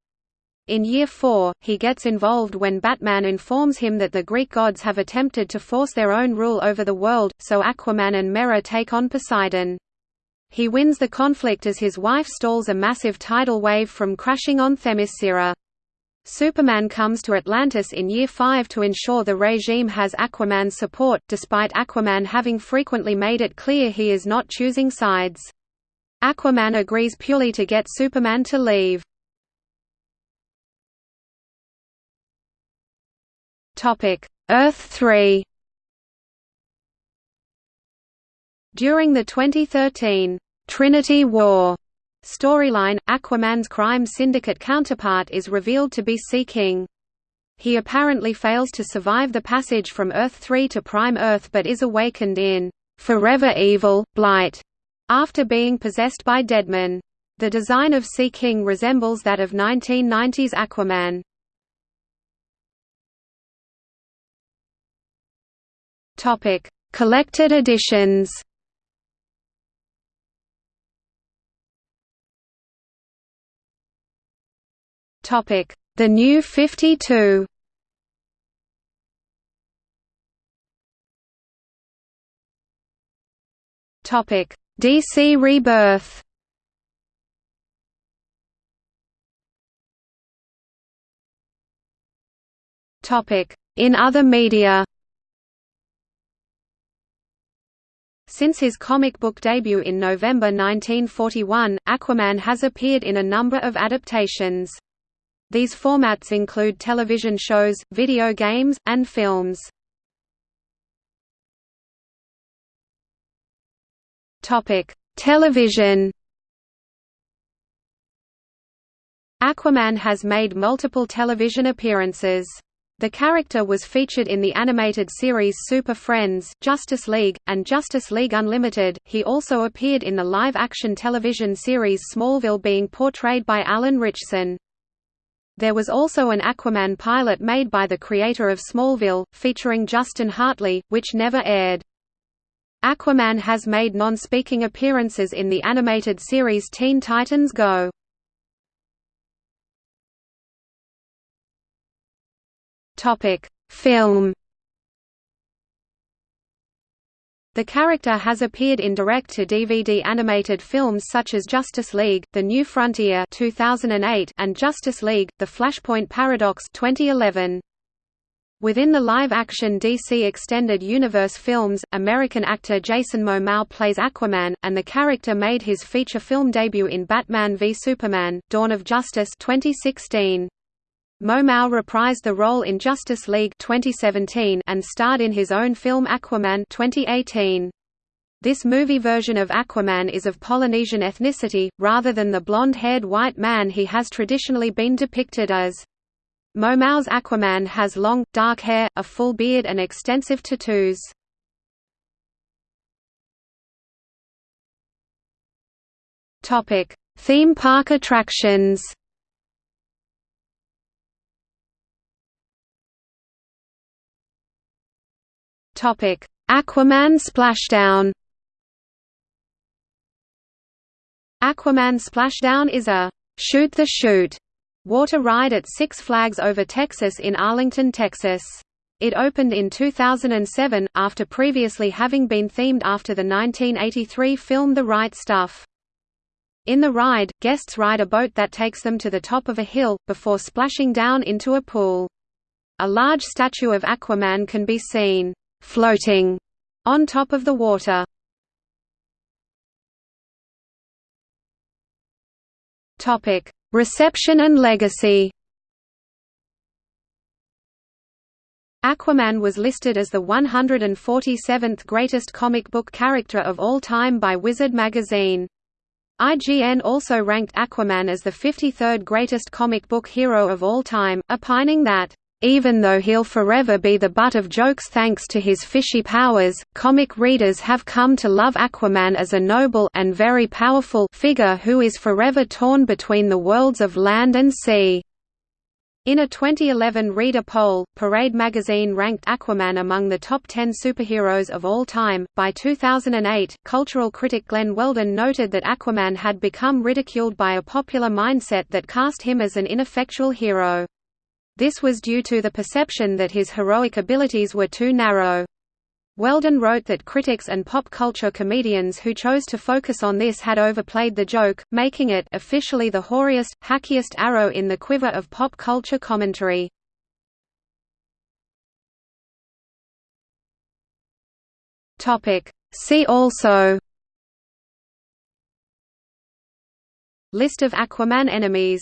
In Year 4, he gets involved when Batman informs him that the Greek gods have attempted to force their own rule over the world, so Aquaman and Mera take on Poseidon. He wins the conflict as his wife stalls a massive tidal wave from crashing on Themyscira. Superman comes to Atlantis in Year 5 to ensure the regime has Aquaman's support, despite Aquaman having frequently made it clear he is not choosing sides. Aquaman agrees purely to get Superman to leave. Earth 3 During the 2013 Trinity War storyline, Aquaman's crime syndicate counterpart is revealed to be Sea King. He apparently fails to survive the passage from Earth 3 to Prime Earth but is awakened in Forever Evil, Blight, after being possessed by Deadman. The design of Sea King resembles that of 1990s Aquaman. Topic: Collected editions. Topic: The New 52. Topic: DC Rebirth. Topic: In other media. Since his comic book debut in November 1941, Aquaman has appeared in a number of adaptations. These formats include television shows, video games, and films. Television. Aquaman has made multiple television appearances. The character was featured in the animated series Super Friends, Justice League, and Justice League Unlimited. He also appeared in the live action television series Smallville, being portrayed by Alan Ritchson. There was also an Aquaman pilot made by the creator of Smallville, featuring Justin Hartley, which never aired. Aquaman has made non-speaking appearances in the animated series Teen Titans Go! Topic: Film. The character has appeared in direct-to-DVD animated films such as Justice League: The New Frontier (2008) and Justice League: The Flashpoint Paradox (2011). Within the live-action DC Extended Universe films, American actor Jason Momoa plays Aquaman, and the character made his feature film debut in Batman v Superman: Dawn of Justice 2016. Momoa reprised the role in Justice League 2017 and starred in his own film Aquaman 2018. This movie version of Aquaman is of Polynesian ethnicity, rather than the blonde-haired white man he has traditionally been depicted as. Momoa's Aquaman has long, dark hair, a full beard and extensive tattoos. Theme park attractions Topic: Aquaman Splashdown. Aquaman Splashdown is a shoot the chute water ride at Six Flags Over Texas in Arlington, Texas. It opened in 2007, after previously having been themed after the 1983 film The Right Stuff. In the ride, guests ride a boat that takes them to the top of a hill, before splashing down into a pool. A large statue of Aquaman can be seen floating on top of the water. Topic: Reception and legacy. Aquaman was listed as the 147th greatest comic book character of all time by Wizard magazine. IGN also ranked Aquaman as the 53rd greatest comic book hero of all time, opining that even though he'll forever be the butt of jokes thanks to his fishy powers, comic readers have come to love Aquaman as a noble and very powerful figure who is forever torn between the worlds of land and sea. In a 2011 reader poll, Parade magazine ranked Aquaman among the top 10 superheroes of all time. By 2008, cultural critic Glenn Weldon noted that Aquaman had become ridiculed by a popular mindset that cast him as an ineffectual hero. This was due to the perception that his heroic abilities were too narrow. Weldon wrote that critics and pop culture comedians who chose to focus on this had overplayed the joke, making it officially the hoariest, hackiest arrow in the quiver of pop culture commentary. See also List of Aquaman enemies